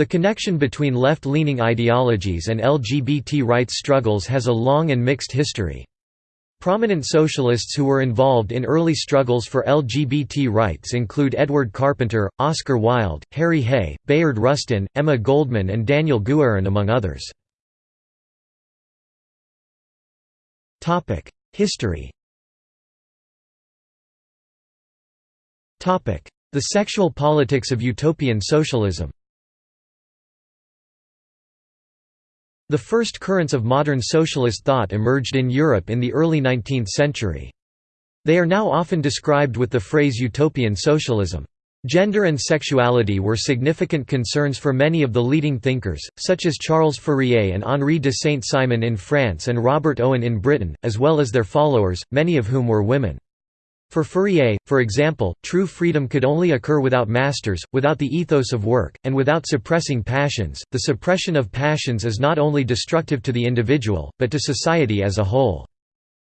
The connection between left-leaning ideologies and LGBT rights struggles has a long and mixed history. Prominent socialists who were involved in early struggles for LGBT rights include Edward Carpenter, Oscar Wilde, Harry Hay, Bayard Rustin, Emma Goldman and Daniel Guerin among others. History The sexual politics of utopian socialism The first currents of modern socialist thought emerged in Europe in the early 19th century. They are now often described with the phrase utopian socialism. Gender and sexuality were significant concerns for many of the leading thinkers, such as Charles Fourier and Henri de Saint-Simon in France and Robert Owen in Britain, as well as their followers, many of whom were women. For Fourier, for example, true freedom could only occur without masters, without the ethos of work, and without suppressing passions. The suppression of passions is not only destructive to the individual, but to society as a whole.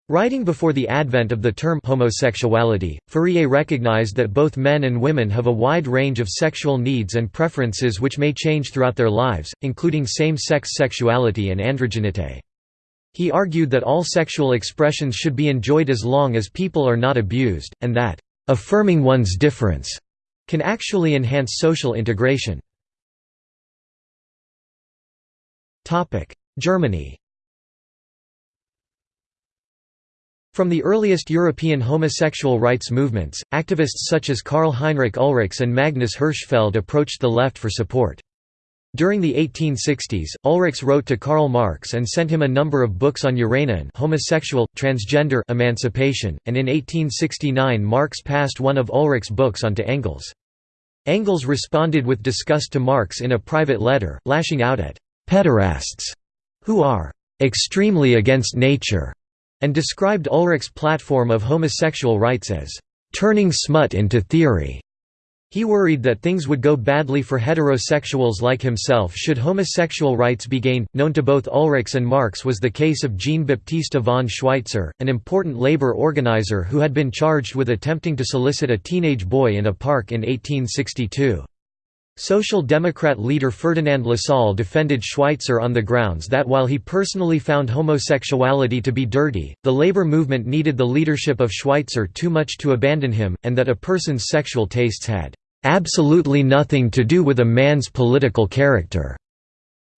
Writing before the advent of the term homosexuality, Fourier recognized that both men and women have a wide range of sexual needs and preferences which may change throughout their lives, including same-sex sexuality and androgyny. He argued that all sexual expressions should be enjoyed as long as people are not abused, and that, "...affirming one's difference," can actually enhance social integration. Germany From the earliest European homosexual rights movements, activists such as Karl Heinrich Ulrichs and Magnus Hirschfeld approached the left for support. During the 1860s, Ulrichs wrote to Karl Marx and sent him a number of books on Uranian homosexual, transgender emancipation, and in 1869 Marx passed one of Ulrichs' books on to Engels. Engels responded with disgust to Marx in a private letter, lashing out at «pederasts» who are «extremely against nature» and described Ulrichs' platform of homosexual rights as «turning smut into theory». He worried that things would go badly for heterosexuals like himself should homosexual rights be gained. Known to both Ulrichs and Marx was the case of Jean Baptiste von Schweitzer, an important labor organizer who had been charged with attempting to solicit a teenage boy in a park in 1862. Social Democrat leader Ferdinand Lassalle defended Schweitzer on the grounds that while he personally found homosexuality to be dirty, the labor movement needed the leadership of Schweitzer too much to abandon him, and that a person's sexual tastes had absolutely nothing to do with a man's political character.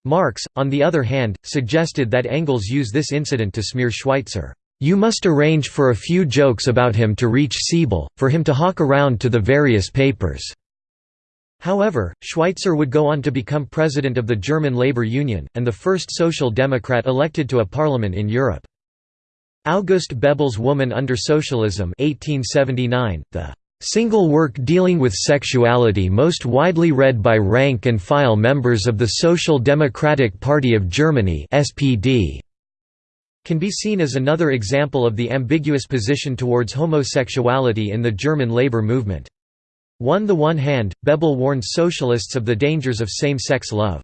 Marx, on the other hand, suggested that Engels use this incident to smear Schweitzer. You must arrange for a few jokes about him to reach Siebel, for him to hawk around to the various papers." However, Schweitzer would go on to become president of the German Labour Union, and the first social democrat elected to a parliament in Europe. August Bebel's Woman under Socialism 1879, the Single work dealing with sexuality most widely read by rank-and-file members of the Social Democratic Party of Germany SPD can be seen as another example of the ambiguous position towards homosexuality in the German labor movement. On the one hand, Bebel warned socialists of the dangers of same-sex love.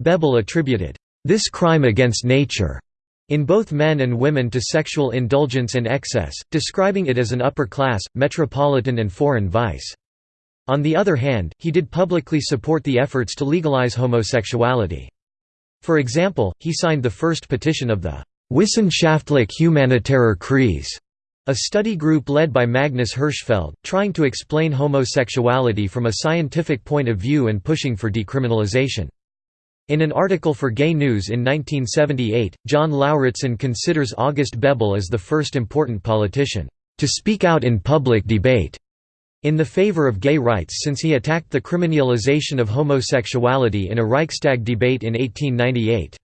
Bebel attributed, "...this crime against nature," in both men and women to sexual indulgence and excess, describing it as an upper-class, metropolitan and foreign vice. On the other hand, he did publicly support the efforts to legalize homosexuality. For example, he signed the first petition of the Wissenschaftlich Humanitarer Kreis, a study group led by Magnus Hirschfeld, trying to explain homosexuality from a scientific point of view and pushing for decriminalization. In an article for Gay News in 1978, John Lauritsen considers August Bebel as the first important politician, "...to speak out in public debate." in the favor of gay rights since he attacked the criminalization of homosexuality in a Reichstag debate in 1898.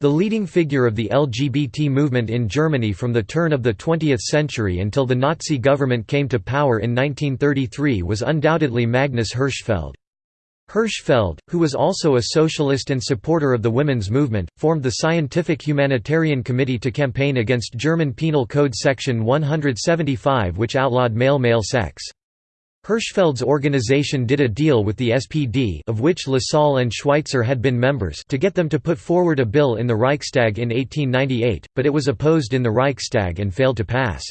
The leading figure of the LGBT movement in Germany from the turn of the 20th century until the Nazi government came to power in 1933 was undoubtedly Magnus Hirschfeld. Hirschfeld, who was also a socialist and supporter of the women's movement, formed the Scientific Humanitarian Committee to campaign against German Penal Code Section 175 which outlawed male-male sex. Hirschfeld's organization did a deal with the SPD of which Lassalle and Schweitzer had been members to get them to put forward a bill in the Reichstag in 1898, but it was opposed in the Reichstag and failed to pass.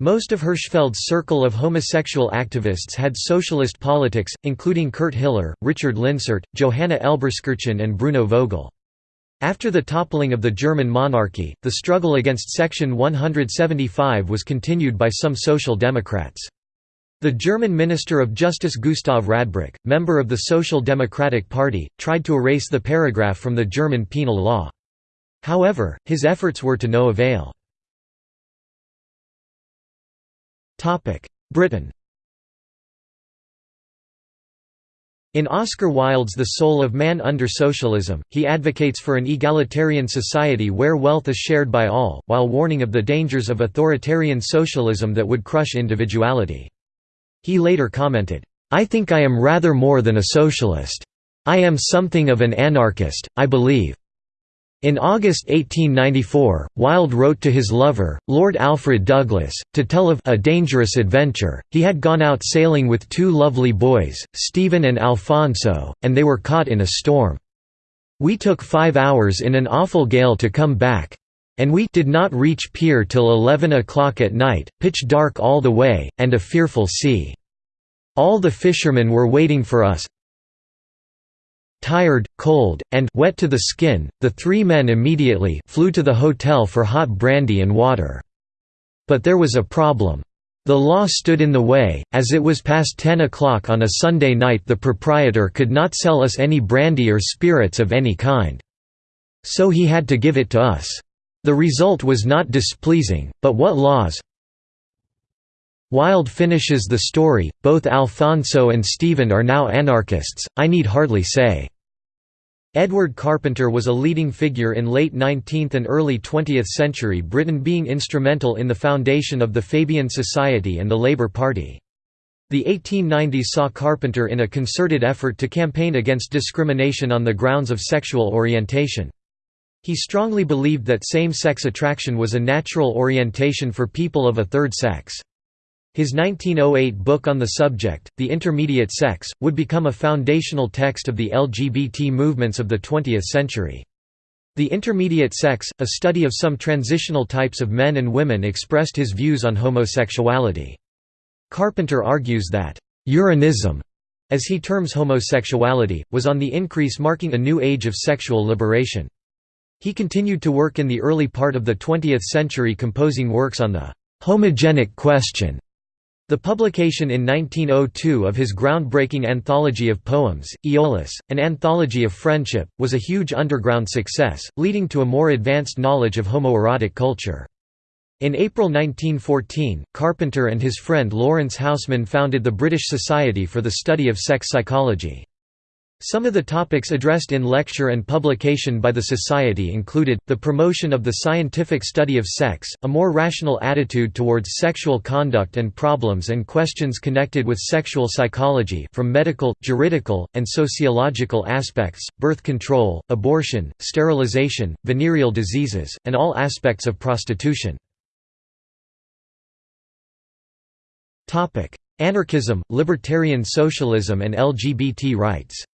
Most of Hirschfeld's circle of homosexual activists had socialist politics, including Kurt Hiller, Richard Linsert, Johanna Elberskirchen and Bruno Vogel. After the toppling of the German monarchy, the struggle against Section 175 was continued by some Social Democrats. The German Minister of Justice Gustav Radbruch, member of the Social Democratic Party, tried to erase the paragraph from the German penal law. However, his efforts were to no avail. Britain In Oscar Wilde's The Soul of Man Under Socialism, he advocates for an egalitarian society where wealth is shared by all, while warning of the dangers of authoritarian socialism that would crush individuality. He later commented, "'I think I am rather more than a socialist. I am something of an anarchist, I believe. In August 1894, Wilde wrote to his lover, Lord Alfred Douglas, to tell of a dangerous adventure. He had gone out sailing with two lovely boys, Stephen and Alfonso, and they were caught in a storm. We took five hours in an awful gale to come back. And we did not reach pier till eleven o'clock at night, pitch dark all the way, and a fearful sea. All the fishermen were waiting for us, Tired, cold, and wet to the skin, the three men immediately flew to the hotel for hot brandy and water. But there was a problem. The law stood in the way, as it was past 10 o'clock on a Sunday night the proprietor could not sell us any brandy or spirits of any kind. So he had to give it to us. The result was not displeasing, but what laws Wilde finishes the story, both Alfonso and Stephen are now anarchists, I need hardly say. Edward Carpenter was a leading figure in late 19th and early 20th century Britain being instrumental in the foundation of the Fabian Society and the Labour Party. The 1890s saw Carpenter in a concerted effort to campaign against discrimination on the grounds of sexual orientation. He strongly believed that same-sex attraction was a natural orientation for people of a third sex. His 1908 book on the subject, The Intermediate Sex, would become a foundational text of the LGBT movements of the 20th century. The Intermediate Sex, a study of some transitional types of men and women expressed his views on homosexuality. Carpenter argues that, "...Uranism", as he terms homosexuality, was on the increase marking a new age of sexual liberation. He continued to work in the early part of the 20th century composing works on the "...homogenic question", the publication in 1902 of his groundbreaking anthology of poems, Iolaus, an anthology of friendship, was a huge underground success, leading to a more advanced knowledge of homoerotic culture. In April 1914, Carpenter and his friend Laurence Housman founded the British Society for the Study of Sex Psychology. Some of the topics addressed in lecture and publication by the Society included, the promotion of the scientific study of sex, a more rational attitude towards sexual conduct and problems and questions connected with sexual psychology from medical, juridical, and sociological aspects, birth control, abortion, sterilization, venereal diseases, and all aspects of prostitution. Anarchism, libertarian socialism and LGBT rights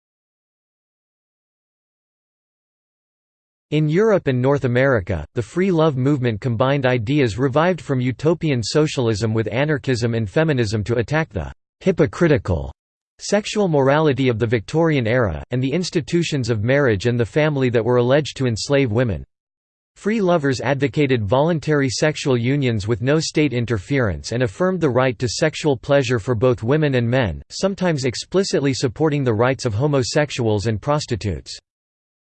In Europe and North America, the free love movement combined ideas revived from utopian socialism with anarchism and feminism to attack the «hypocritical» sexual morality of the Victorian era, and the institutions of marriage and the family that were alleged to enslave women. Free lovers advocated voluntary sexual unions with no state interference and affirmed the right to sexual pleasure for both women and men, sometimes explicitly supporting the rights of homosexuals and prostitutes.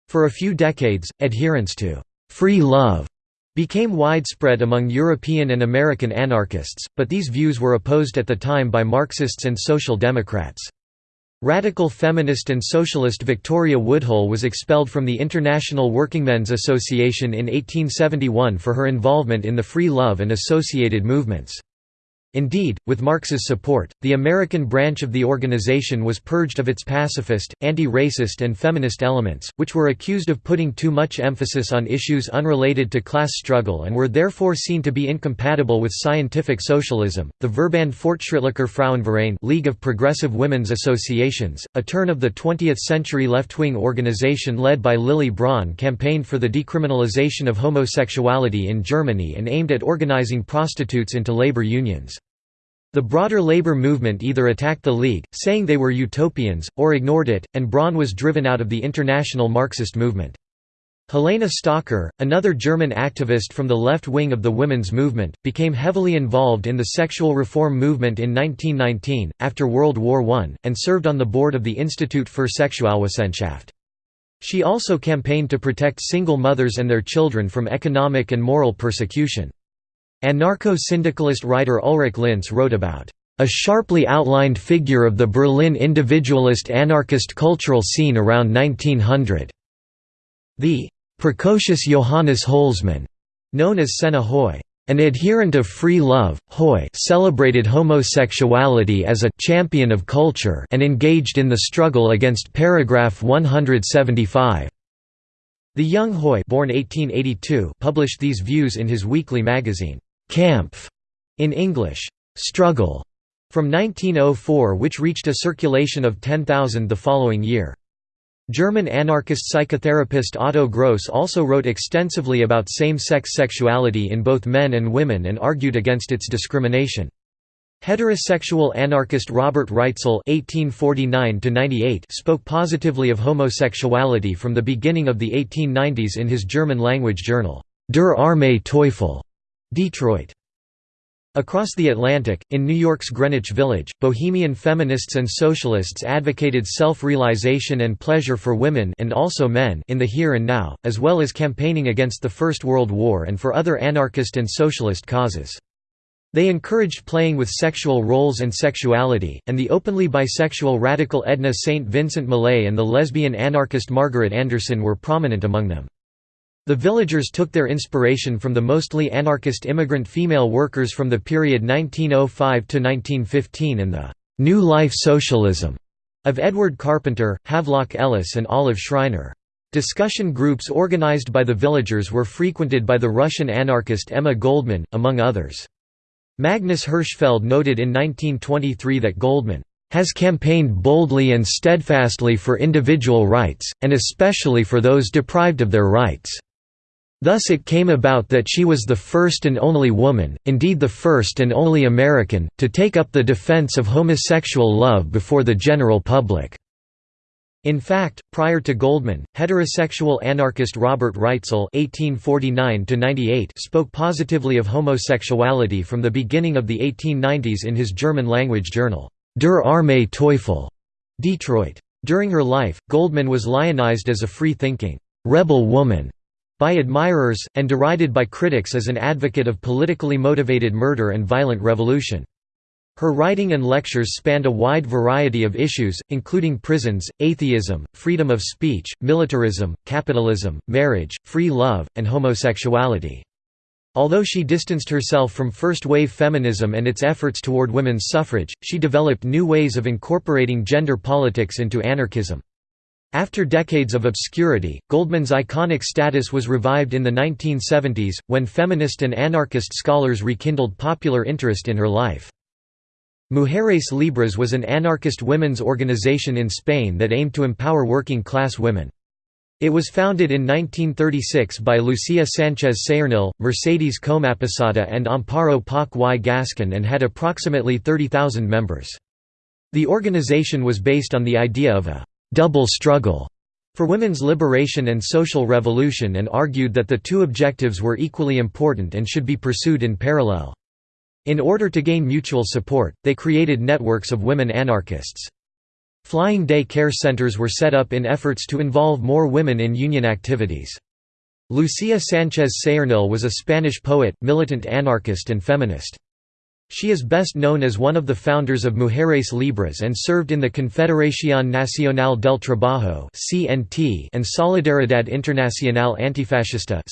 For a few decades, adherence to «free love» became widespread among European and American anarchists, but these views were opposed at the time by Marxists and Social Democrats. Radical feminist and socialist Victoria Woodhull was expelled from the International Workingmen's Association in 1871 for her involvement in the free love and associated movements. Indeed, with Marx's support, the American branch of the organization was purged of its pacifist, anti-racist and feminist elements, which were accused of putting too much emphasis on issues unrelated to class struggle and were therefore seen to be incompatible with scientific socialism. The Verband Fortschrittlicher Frauenverein League of Progressive Women's Associations, a turn of the 20th century left-wing organization led by Lily Braun campaigned for the decriminalization of homosexuality in Germany and aimed at organizing prostitutes into labor unions. The broader labor movement either attacked the League, saying they were utopians, or ignored it, and Braun was driven out of the international Marxist movement. Helena Stocker, another German activist from the left wing of the women's movement, became heavily involved in the sexual reform movement in 1919, after World War I, and served on the board of the Institut für Sexualwissenschaft. She also campaigned to protect single mothers and their children from economic and moral persecution. Anarcho-syndicalist writer Ulrich Linse wrote about a sharply outlined figure of the Berlin individualist anarchist cultural scene around 1900. The precocious Johannes Holzmann, known as Senna Hoy, an adherent of free love, Hoy celebrated homosexuality as a champion of culture and engaged in the struggle against paragraph 175. The young Hoy born 1882 published these views in his weekly magazine. Kampf in English, Struggle, from 1904 which reached a circulation of 10,000 the following year. German anarchist psychotherapist Otto Gross also wrote extensively about same-sex sexuality in both men and women and argued against its discrimination. Heterosexual anarchist Robert Reitzel (1849–98) spoke positively of homosexuality from the beginning of the 1890s in his German-language journal Der arme Teufel. Detroit. Across the Atlantic, in New York's Greenwich Village, bohemian feminists and socialists advocated self-realization and pleasure for women and also men in the here and now, as well as campaigning against the First World War and for other anarchist and socialist causes. They encouraged playing with sexual roles and sexuality, and the openly bisexual radical Edna St. Vincent Millay and the lesbian anarchist Margaret Anderson were prominent among them. The villagers took their inspiration from the mostly anarchist immigrant female workers from the period 1905 to 1915 and the New Life Socialism of Edward Carpenter, Havelock Ellis and Olive Schreiner. Discussion groups organized by the villagers were frequented by the Russian anarchist Emma Goldman, among others. Magnus Hirschfeld noted in 1923 that Goldman has campaigned boldly and steadfastly for individual rights, and especially for those deprived of their rights. Thus it came about that she was the first and only woman, indeed the first and only American, to take up the defense of homosexual love before the general public. In fact, prior to Goldman, heterosexual anarchist Robert Reitzel (1849–98) spoke positively of homosexuality from the beginning of the 1890s in his German-language journal Der arme Teufel, Detroit. During her life, Goldman was lionized as a free-thinking rebel woman by admirers, and derided by critics as an advocate of politically motivated murder and violent revolution. Her writing and lectures spanned a wide variety of issues, including prisons, atheism, freedom of speech, militarism, capitalism, marriage, free love, and homosexuality. Although she distanced herself from first-wave feminism and its efforts toward women's suffrage, she developed new ways of incorporating gender politics into anarchism. After decades of obscurity, Goldman's iconic status was revived in the 1970s, when feminist and anarchist scholars rekindled popular interest in her life. Mujeres Libres was an anarchist women's organization in Spain that aimed to empower working-class women. It was founded in 1936 by Lucia Sanchez Saornil, Mercedes Comaposada and Amparo Poch y Gascon and had approximately 30,000 members. The organization was based on the idea of a double struggle for women's liberation and social revolution and argued that the two objectives were equally important and should be pursued in parallel. In order to gain mutual support, they created networks of women anarchists. Flying day care centers were set up in efforts to involve more women in union activities. Lucia Sanchez Saornil was a Spanish poet, militant anarchist and feminist. She is best known as one of the founders of Mujeres Libres and served in the Confederación Nacional del Trabajo and Solidaridad Internacional Antifascista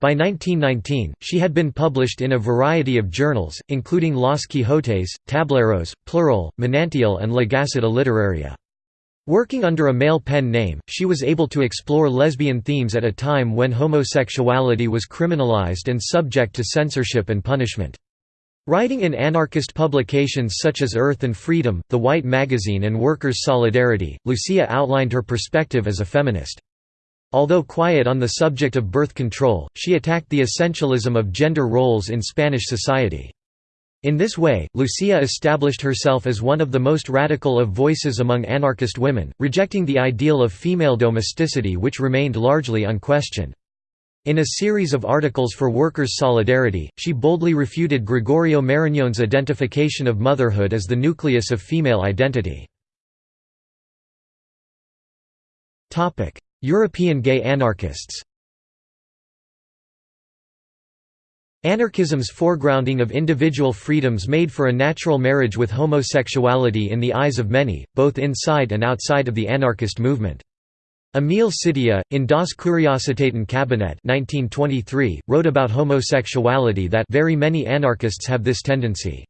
By 1919, she had been published in a variety of journals, including Los Quijotes, Tableros, Plural, Manantial and La Gaceta Literaria. Working under a male pen name, she was able to explore lesbian themes at a time when homosexuality was criminalized and subject to censorship and punishment. Writing in anarchist publications such as Earth and Freedom, The White Magazine and Workers' Solidarity, Lucia outlined her perspective as a feminist. Although quiet on the subject of birth control, she attacked the essentialism of gender roles in Spanish society. In this way, Lucia established herself as one of the most radical of voices among anarchist women, rejecting the ideal of female domesticity which remained largely unquestioned. In a series of articles for Workers' Solidarity, she boldly refuted Gregorio Marañón's identification of motherhood as the nucleus of female identity. European gay anarchists Anarchism's foregrounding of individual freedoms made for a natural marriage with homosexuality in the eyes of many, both inside and outside of the anarchist movement. Emil Szittya, in Das Kuriositätenkabinett 1923, wrote about homosexuality that very many anarchists have this tendency.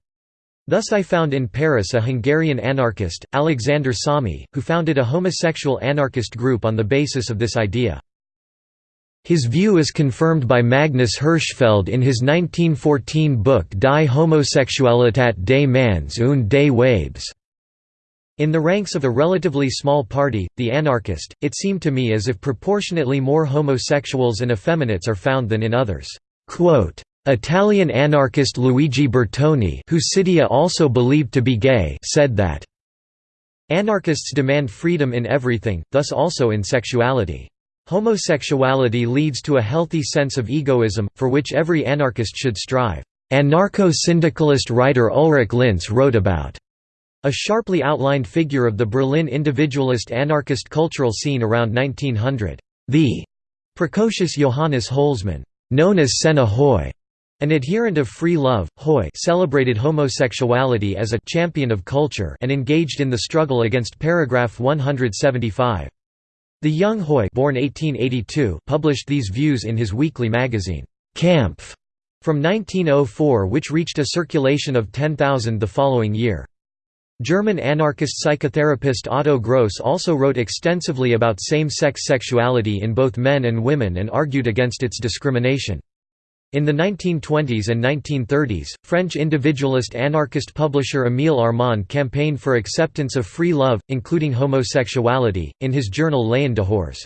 Thus I found in Paris a Hungarian anarchist, Alexander Sommi, who founded a homosexual anarchist group on the basis of this idea. His view is confirmed by Magnus Hirschfeld in his 1914 book Die Homosexualität des Manns und des Weibes. In the ranks of a relatively small party, the anarchist, it seemed to me as if proportionately more homosexuals and effeminates are found than in others. Italian anarchist Luigi Bertoni who Szittya also believed to be gay said that, Anarchists demand freedom in everything, thus also in sexuality. Homosexuality leads to a healthy sense of egoism, for which every anarchist should strive. Anarcho-syndicalist writer Ulrich Linse wrote about a sharply outlined figure of the Berlin individualist anarchist cultural scene around 1900. The precocious Johannes Holzmann, known as Senna Hoy, an adherent of free love, Hoy celebrated homosexuality as a «champion of culture» and engaged in the struggle against paragraph 175. The young Hoy born 1882 published these views in his weekly magazine, Kampf, from 1904 which reached a circulation of 10,000 the following year. German anarchist psychotherapist Otto Gross also wrote extensively about same-sex sexuality in both men and women and argued against its discrimination. In the 1920s and 1930s, French individualist anarchist publisher Émile Armand campaigned for acceptance of free love, including homosexuality, in his journal L'En Dehors.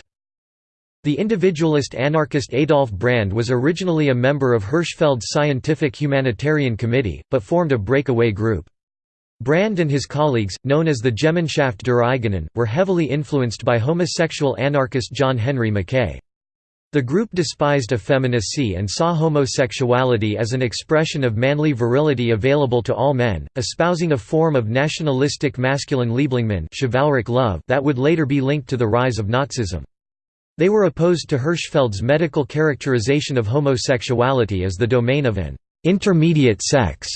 The individualist anarchist Adolf Brand was originally a member of Hirschfeld's Scientific Humanitarian Committee, but formed a breakaway group. Brand and his colleagues, known as the Gemeinschaft der Eigenen, were heavily influenced by homosexual anarchist John Henry Mackay. The group despised effeminacy and saw homosexuality as an expression of manly virility available to all men, espousing a form of nationalistic masculine Lieblingminne chivalric love that would later be linked to the rise of Nazism. They were opposed to Hirschfeld's medical characterization of homosexuality as the domain of an intermediate sex.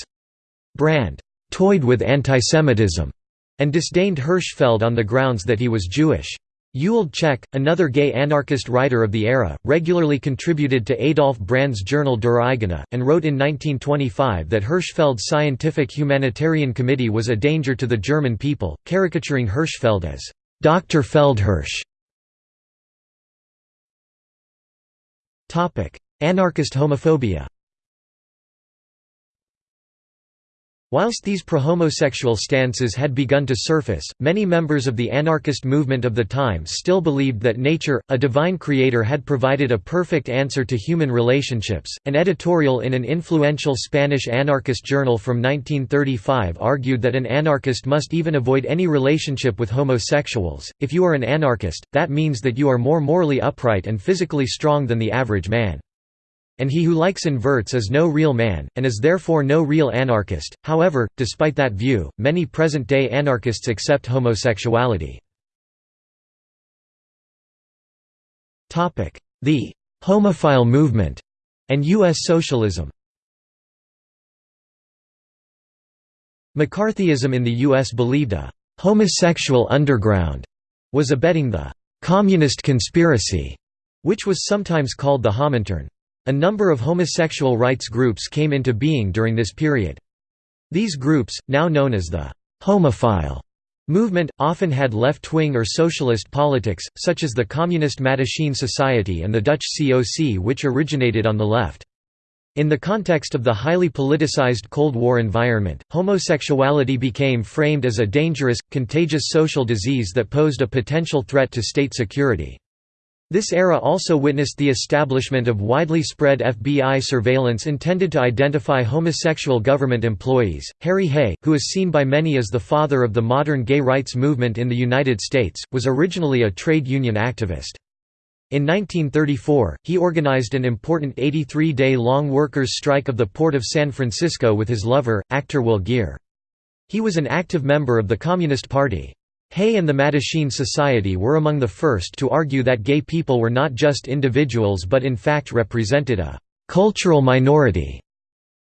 Brand toyed with antisemitism and disdained Hirschfeld on the grounds that he was Jewish. Ewald Tscheck, another gay anarchist writer of the era, regularly contributed to Adolf Brand's journal Der Eigene, and wrote in 1925 that Hirschfeld's Scientific Humanitarian Committee was a danger to the German people, caricaturing Hirschfeld as Dr. Feldhirsch. Anarchist homophobia Whilst these pro-homosexual stances had begun to surface, many members of the anarchist movement of the time still believed that nature, a divine creator had provided a perfect answer to human relationships. An editorial in an influential Spanish anarchist journal from 1935 argued that an anarchist must even avoid any relationship with homosexuals. If you are an anarchist, that means that you are more morally upright and physically strong than the average man and he who likes inverts is no real man, and is therefore no real anarchist. However, despite that view, many present-day anarchists accept homosexuality. The «homophile movement» and U.S. socialism McCarthyism in the U.S. believed a «homosexual underground» was abetting the «communist conspiracy», which was sometimes called the Homintern. A number of homosexual rights groups came into being during this period. These groups, now known as the «homophile» movement, often had left-wing or socialist politics, such as the Communist Mattachine Society and the Dutch COC which originated on the left. In the context of the highly politicized Cold War environment, homosexuality became framed as a dangerous, contagious social disease that posed a potential threat to state security. This era also witnessed the establishment of widely spread FBI surveillance intended to identify homosexual government employees. Harry Hay, who is seen by many as the father of the modern gay rights movement in the United States, was originally a trade union activist. In 1934, he organized an important 83-day-long workers' strike of the Port of San Francisco with his lover, actor Will Geer. He was an active member of the Communist Party. Hay and the Mattachine Society were among the first to argue that gay people were not just individuals but in fact represented a «cultural minority».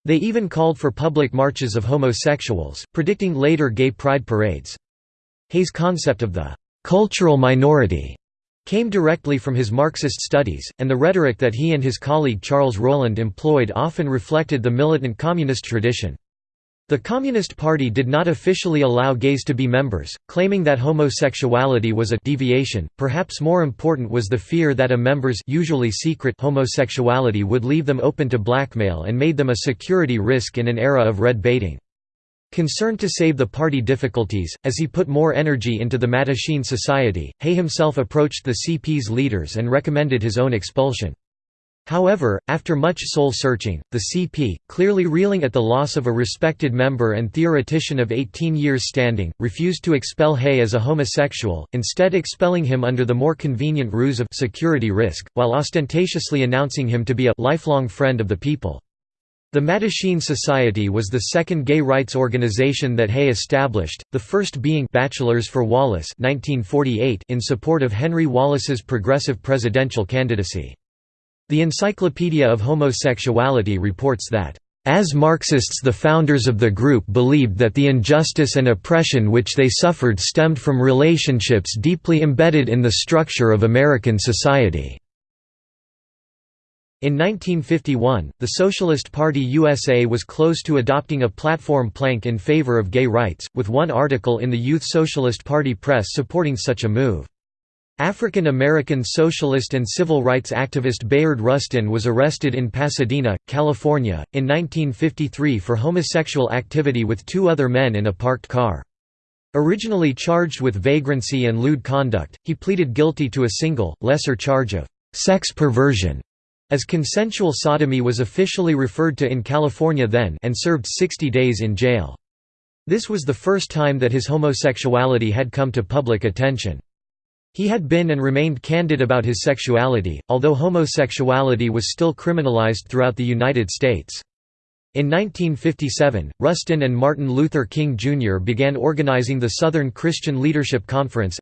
They even called for public marches of homosexuals, predicting later gay pride parades. Hay's concept of the «cultural minority» came directly from his Marxist studies, and the rhetoric that he and his colleague Charles Rowland employed often reflected the militant communist tradition. The Communist Party did not officially allow gays to be members, claiming that homosexuality was a deviation. Perhaps more important was the fear that a member's usually secret homosexuality would leave them open to blackmail and made them a security risk in an era of red baiting. Concerned to save the party difficulties, as he put more energy into the Mattachine Society, Hay himself approached the CP's leaders and recommended his own expulsion. However, after much soul-searching, the CP, clearly reeling at the loss of a respected member and theoretician of 18 years standing, refused to expel Hay as a homosexual, instead expelling him under the more convenient ruse of security risk, while ostentatiously announcing him to be a lifelong friend of the people. The Mattachine Society was the second gay rights organization that Hay established, the first being Bachelors for Wallace 1948 in support of Henry Wallace's progressive presidential candidacy. The Encyclopedia of Homosexuality reports that, "...as Marxists the founders of the group believed that the injustice and oppression which they suffered stemmed from relationships deeply embedded in the structure of American society." In 1951, the Socialist Party USA was close to adopting a platform plank in favor of gay rights, with one article in the Youth Socialist Party press supporting such a move. African American socialist and civil rights activist Bayard Rustin was arrested in Pasadena, California, in 1953 for homosexual activity with two other men in a parked car. Originally charged with vagrancy and lewd conduct, he pleaded guilty to a single, lesser charge of «sex perversion», as consensual sodomy was officially referred to in California then and served 60 days in jail. This was the first time that his homosexuality had come to public attention. He had been and remained candid about his sexuality, although homosexuality was still criminalized throughout the United States. In 1957, Rustin and Martin Luther King Jr. began organizing the Southern Christian Leadership Conference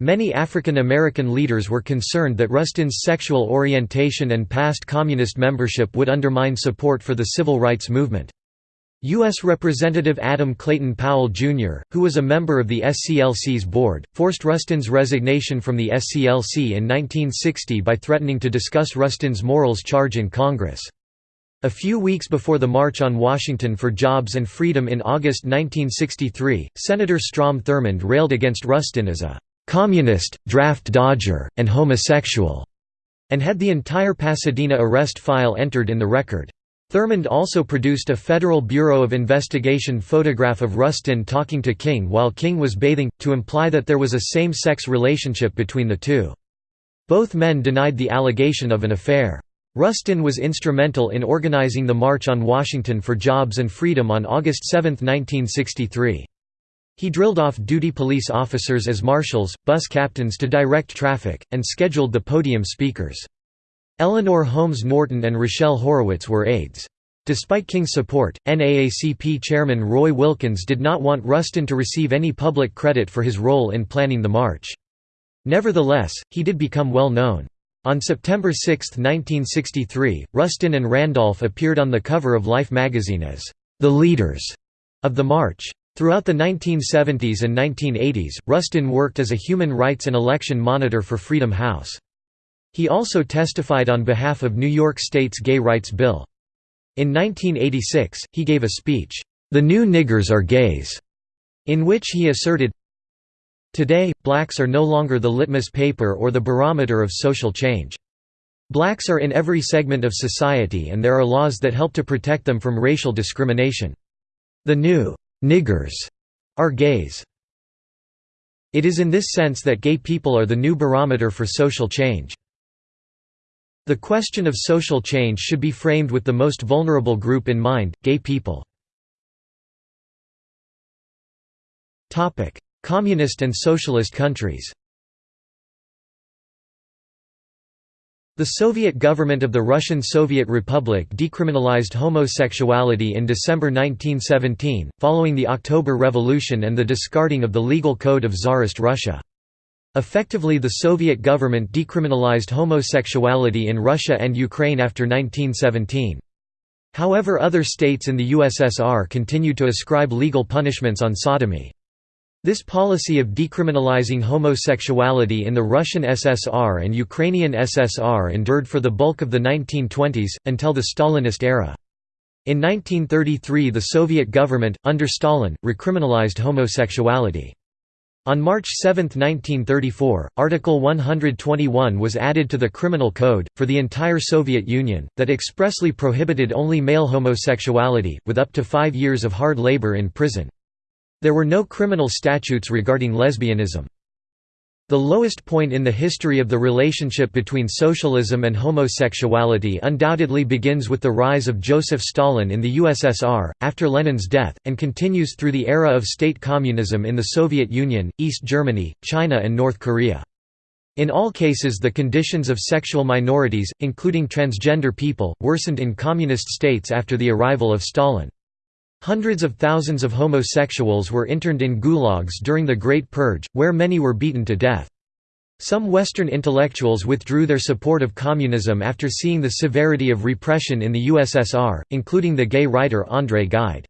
Many African American leaders were concerned that Rustin's sexual orientation and past communist membership would undermine support for the civil rights movement. U.S. Representative Adam Clayton Powell, Jr., who was a member of the SCLC's board, forced Rustin's resignation from the SCLC in 1960 by threatening to discuss Rustin's morals charge in Congress. A few weeks before the March on Washington for Jobs and Freedom in August 1963, Senator Strom Thurmond railed against Rustin as a «communist, draft dodger, and homosexual», and had the entire Pasadena arrest file entered in the record. Thurmond also produced a Federal Bureau of Investigation photograph of Rustin talking to King while King was bathing, to imply that there was a same-sex relationship between the two. Both men denied the allegation of an affair. Rustin was instrumental in organizing the March on Washington for Jobs and Freedom on August 7, 1963. He drilled off-duty police officers as marshals, bus captains to direct traffic, and scheduled the podium speakers. Eleanor Holmes Norton and Rochelle Horowitz were aides. Despite King's support, NAACP chairman Roy Wilkins did not want Rustin to receive any public credit for his role in planning the march. Nevertheless, he did become well known. On September 6, 1963, Rustin and Randolph appeared on the cover of Life magazine as the leaders of the march. Throughout the 1970s and 1980s, Rustin worked as a human rights and election monitor for Freedom House. He also testified on behalf of New York State's Gay Rights Bill. In 1986, he gave a speech, "'The New Niggers Are Gays' in which he asserted, Today, blacks are no longer the litmus paper or the barometer of social change. Blacks are in every segment of society and there are laws that help to protect them from racial discrimination. The new niggers are gays. It is in this sense that gay people are the new barometer for social change. The question of social change should be framed with the most vulnerable group in mind, gay people. Communist and socialist countries The Soviet government of the Russian Soviet Republic decriminalized homosexuality in December 1917, following the October Revolution and the discarding of the legal code of Tsarist Russia. Effectively the Soviet government decriminalized homosexuality in Russia and Ukraine after 1917. However other states in the USSR continued to ascribe legal punishments on sodomy. This policy of decriminalizing homosexuality in the Russian SSR and Ukrainian SSR endured for the bulk of the 1920s, until the Stalinist era. In 1933 the Soviet government, under Stalin, recriminalized homosexuality. On March 7, 1934, Article 121 was added to the Criminal Code, for the entire Soviet Union, that expressly prohibited only male homosexuality, with up to five years of hard labor in prison. There were no criminal statutes regarding lesbianism. The lowest point in the history of the relationship between socialism and homosexuality undoubtedly begins with the rise of Joseph Stalin in the USSR, after Lenin's death, and continues through the era of state communism in the Soviet Union, East Germany, China and North Korea. In all cases the conditions of sexual minorities, including transgender people, worsened in communist states after the arrival of Stalin. Hundreds of thousands of homosexuals were interned in gulags during the Great Purge, where many were beaten to death. Some Western intellectuals withdrew their support of communism after seeing the severity of repression in the USSR, including the gay writer André Gide.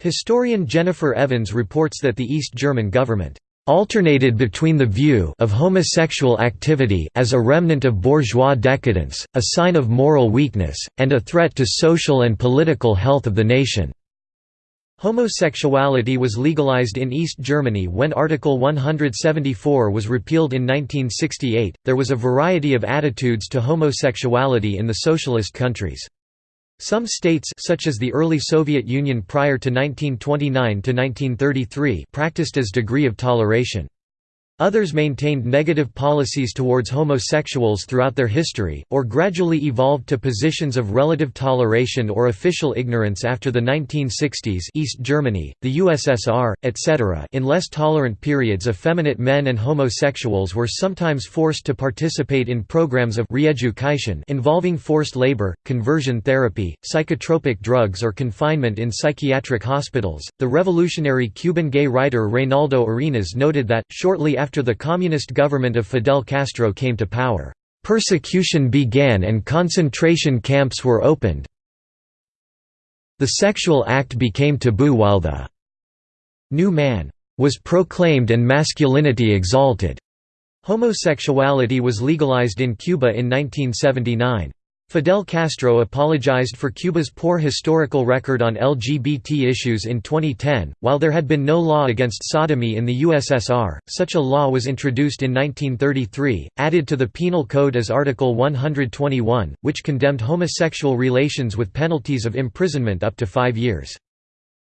Historian Jennifer Evans reports that the East German government alternated between the view of homosexual activity as a remnant of bourgeois decadence, a sign of moral weakness, and a threat to social and political health of the nation. Homosexuality was legalized in East Germany when Article 174 was repealed in 1968. There was a variety of attitudes to homosexuality in the socialist countries. Some states such as the early Soviet Union prior to 1929 to 1933 practiced as degree of toleration. Others maintained negative policies towards homosexuals throughout their history, or gradually evolved to positions of relative toleration or official ignorance after the 1960s East Germany, the USSR, etc. In less tolerant periods effeminate men and homosexuals were sometimes forced to participate in programs of re-education involving forced labor, conversion therapy, psychotropic drugs or confinement in psychiatric hospitals. The revolutionary Cuban gay writer Reinaldo Arenas noted that, shortly after after the communist government of Fidel Castro came to power, "...persecution began and concentration camps were opened. The sexual act became taboo while the new man was proclaimed and masculinity exalted." Homosexuality was legalized in Cuba in 1979. Fidel Castro apologized for Cuba's poor historical record on LGBT issues in 2010. While there had been no law against sodomy in the USSR, such a law was introduced in 1933, added to the Penal Code as Article 121, which condemned homosexual relations with penalties of imprisonment up to five years.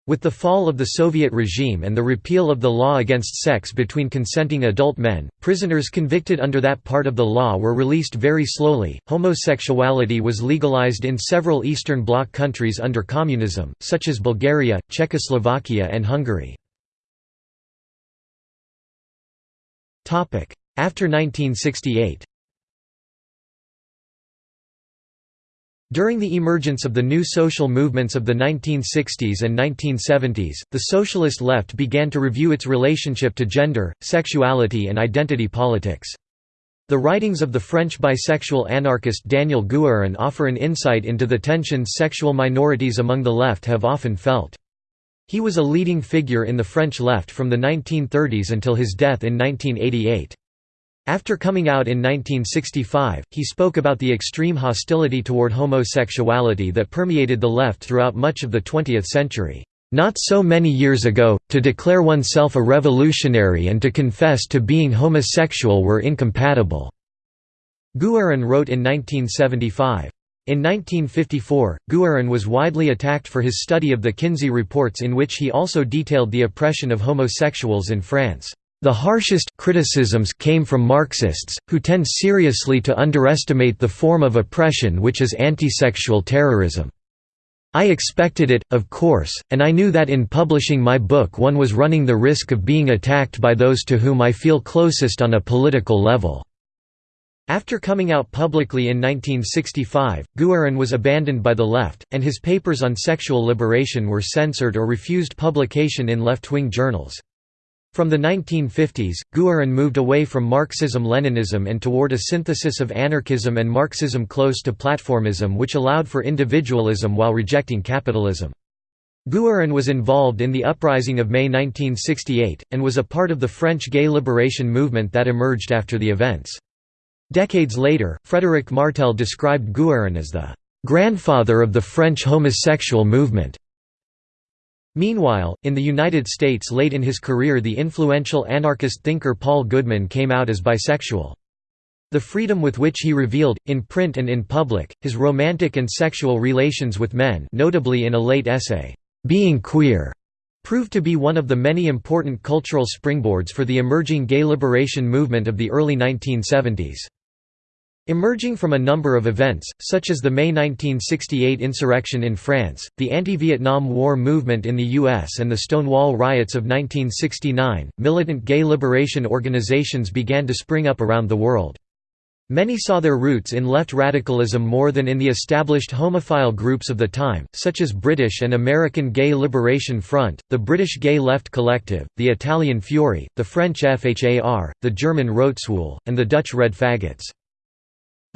With the fall of the Soviet regime and the repeal of the law against sex between consenting adult men, prisoners convicted under that part of the law were released very slowly. Homosexuality was legalized in several Eastern Bloc countries under communism, such as Bulgaria, Czechoslovakia, and Hungary. After 1968 During the emergence of the new social movements of the 1960s and 1970s, the socialist left began to review its relationship to gender, sexuality and identity politics. The writings of the French bisexual anarchist Daniel Guérin offer an insight into the tensions sexual minorities among the left have often felt. He was a leading figure in the French left from the 1930s until his death in 1988. After coming out in 1965, he spoke about the extreme hostility toward homosexuality that permeated the left throughout much of the 20th century. Not so many years ago, to declare oneself a revolutionary and to confess to being homosexual were incompatible." Guerin wrote in 1975. In 1954, Guerin was widely attacked for his study of the Kinsey reports in which he also detailed the oppression of homosexuals in France. The harshest criticisms came from Marxists, who tend seriously to underestimate the form of oppression which is antisexual terrorism. I expected it, of course, and I knew that in publishing my book one was running the risk of being attacked by those to whom I feel closest on a political level." After coming out publicly in 1965, Guerin was abandoned by the left, and his papers on sexual liberation were censored or refused publication in left-wing journals. From the 1950s, Guerin moved away from Marxism-Leninism and toward a synthesis of anarchism and Marxism close to platformism which allowed for individualism while rejecting capitalism. Guerin was involved in the uprising of May 1968, and was a part of the French gay liberation movement that emerged after the events. Decades later, Frédéric Martel described Guerin as the "...grandfather of the French homosexual movement." Meanwhile, in the United States late in his career the influential anarchist thinker Paul Goodman came out as bisexual. The freedom with which he revealed, in print and in public, his romantic and sexual relations with men notably in a late essay, "'Being Queer' proved to be one of the many important cultural springboards for the emerging gay liberation movement of the early 1970s. Emerging from a number of events, such as the May 1968 insurrection in France, the anti-Vietnam War movement in the U.S. and the Stonewall riots of 1969, militant gay liberation organizations began to spring up around the world. Many saw their roots in left radicalism more than in the established homophile groups of the time, such as British and American Gay Liberation Front, the British Gay Left Collective, the Italian FUORI, the French FHAR, the German Rotzschwul, and the Dutch Red Faggots.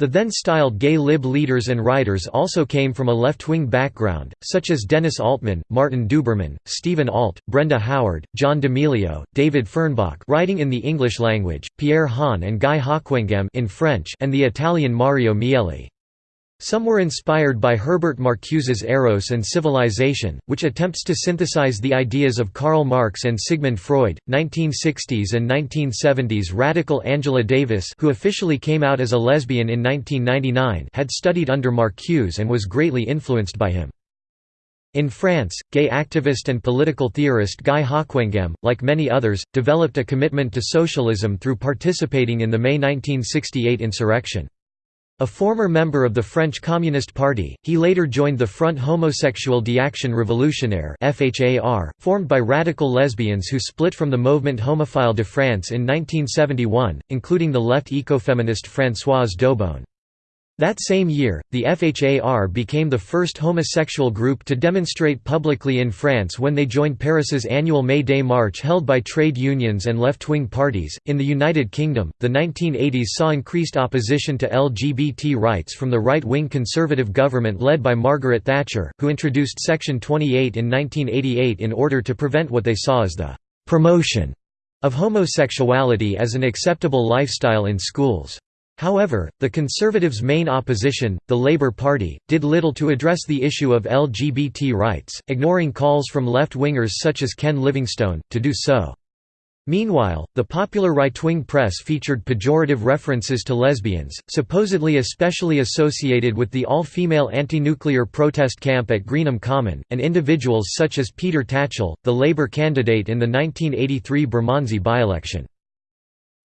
The then-styled gay lib leaders and writers also came from a left-wing background, such as Dennis Altman, Martin Duberman, Steven Ault, Brenda Howard, John D'Emilio, David Fernbach writing in the English language, Pierre Hahn and Guy Hocquenghem in French and the Italian Mario Mieli. Some were inspired by Herbert Marcuse's Eros and Civilization, which attempts to synthesize the ideas of Karl Marx and Sigmund Freud. 1960s and 1970s radical Angela Davis, who officially came out as a lesbian in 1999, had studied under Marcuse and was greatly influenced by him. In France, gay activist and political theorist Guy Hocquenghem, like many others, developed a commitment to socialism through participating in the May 1968 insurrection. A former member of the French Communist Party, he later joined the Front Homosexuel d'Action Révolutionnaire formed by radical lesbians who split from the Mouvement Homophile de France in 1971, including the left ecofeminist Françoise d'Eaubonne. That same year, the FHAR became the first homosexual group to demonstrate publicly in France when they joined Paris's annual May Day march held by trade unions and left wing parties. In the United Kingdom, the 1980s saw increased opposition to LGBT rights from the right wing Conservative government led by Margaret Thatcher, who introduced Section 28 in 1988 in order to prevent what they saw as the promotion of homosexuality as an acceptable lifestyle in schools. However, the Conservatives' main opposition, the Labour Party, did little to address the issue of LGBT rights, ignoring calls from left-wingers such as Ken Livingstone, to do so. Meanwhile, the popular right-wing press featured pejorative references to lesbians, supposedly especially associated with the all-female anti-nuclear protest camp at Greenham Common, and individuals such as Peter Tatchell, the Labour candidate in the 1983 Bermondsey by-election.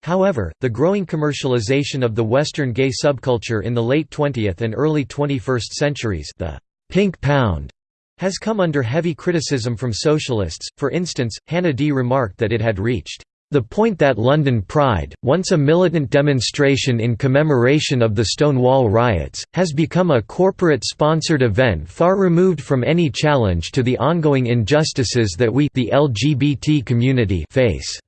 However, the growing commercialization of the Western gay subculture in the late 20th and early 21st centuries the «pink pound» has come under heavy criticism from socialists, for instance, Hannah Dee remarked that it had reached the point that London Pride, once a militant demonstration in commemoration of the Stonewall riots, has become a corporate-sponsored event far removed from any challenge to the ongoing injustices that we the LGBT community face.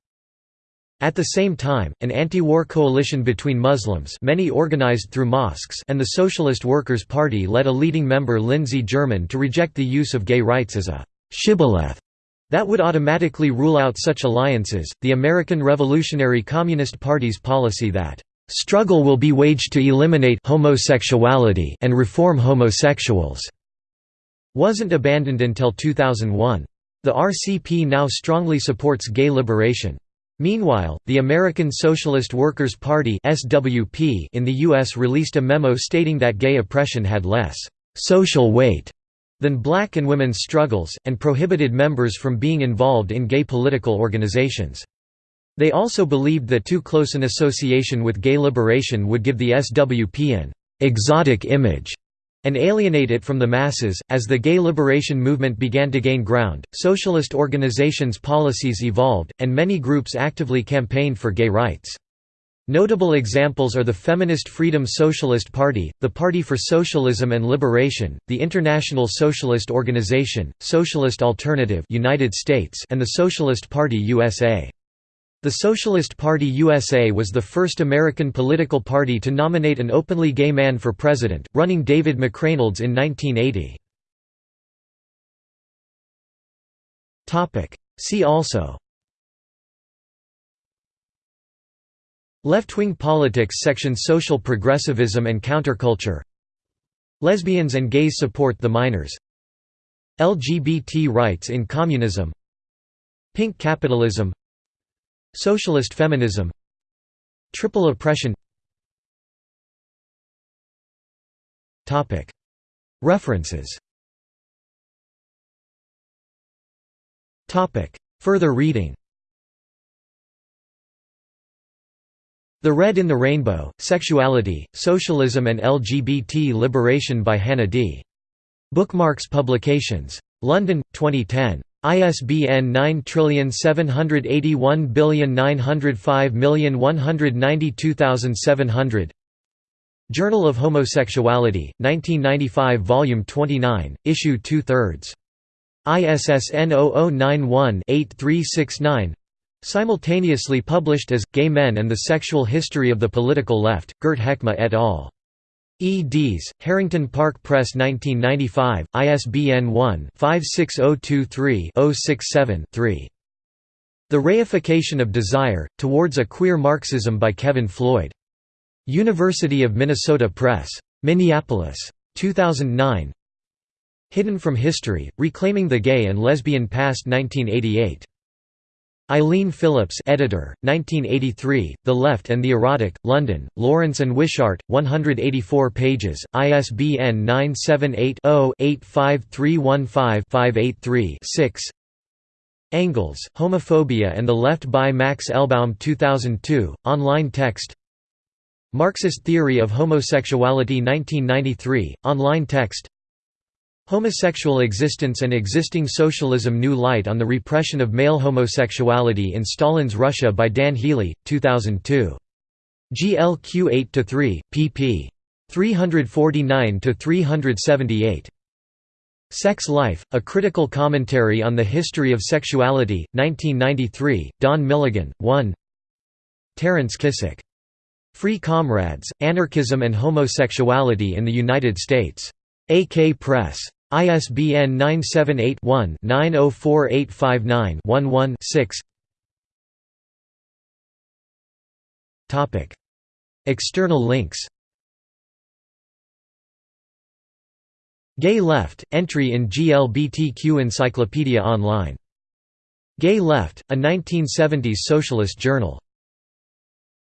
At the same time, an anti-war coalition between Muslims many organized through mosques and the Socialist Workers' Party led a leading member Lindsey German to reject the use of gay rights as a «shibboleth» That would automatically rule out such alliances. The American Revolutionary Communist Party's policy that struggle will be waged to eliminate homosexuality and reform homosexuals wasn't abandoned until 2001. The RCP now strongly supports gay liberation. Meanwhile, the American Socialist Workers' Party (SWP) in the US released a memo stating that gay oppression had less social weight than black and women's struggles, and prohibited members from being involved in gay political organizations. They also believed that too close an association with gay liberation would give the SWP an «exotic image» and alienate it from the masses. As the gay liberation movement began to gain ground, socialist organizations' policies evolved, and many groups actively campaigned for gay rights. Notable examples are the Feminist Freedom Socialist Party, the Party for Socialism and Liberation, the International Socialist Organization, Socialist Alternative United States, and the Socialist Party USA. The Socialist Party USA was the first American political party to nominate an openly gay man for president, running David McReynolds in 1980. See also Left-wing politics section Social progressivism and counterculture Lesbians and gays support the Miners LGBT rights in communism Pink capitalism Socialist feminism Triple oppression References Further reading The Red in the Rainbow, Sexuality, Socialism and LGBT Liberation by Hannah Dee. Bookmarks Publications. London, 2010. ISBN 9781905192700 Journal of Homosexuality, 1995 Volume 29, Issue 2 thirds. ISSN 0091-8369 Simultaneously published as, Gay Men and the Sexual History of the Political Left, Gert Hekma et al. Eds. Harrington Park Press 1995, ISBN 1-56023-067-3. The Reification of Desire, Towards a Queer Marxism by Kevin Floyd. University of Minnesota Press. Minneapolis. 2009 Hidden from History, Reclaiming the Gay and Lesbian Past 1988. Eileen Phillips editor, 1983, The Left and the Erotic, London, Lawrence and Wishart, 184 pages, ISBN 978-0-85315-583-6 Engels, Homophobia and the Left by Max Elbaum 2002, online text. Marxist Theory of Homosexuality 1993, online text Homosexual Existence and Existing Socialism New Light on the Repression of Male Homosexuality in Stalin's Russia by Dan Healy, 2002. GLQ 8–3, pp. 349–378. Sex Life, A Critical Commentary on the History of Sexuality, 1993, Don Milligan, 1 Terence Kissack. Free Comrades, Anarchism and Homosexuality in the United States. AK Press. ISBN 978-1-904859-11-6 External links. Gay Left, entry in GLBTQ Encyclopedia Online. Gay Left, a 1970s socialist journal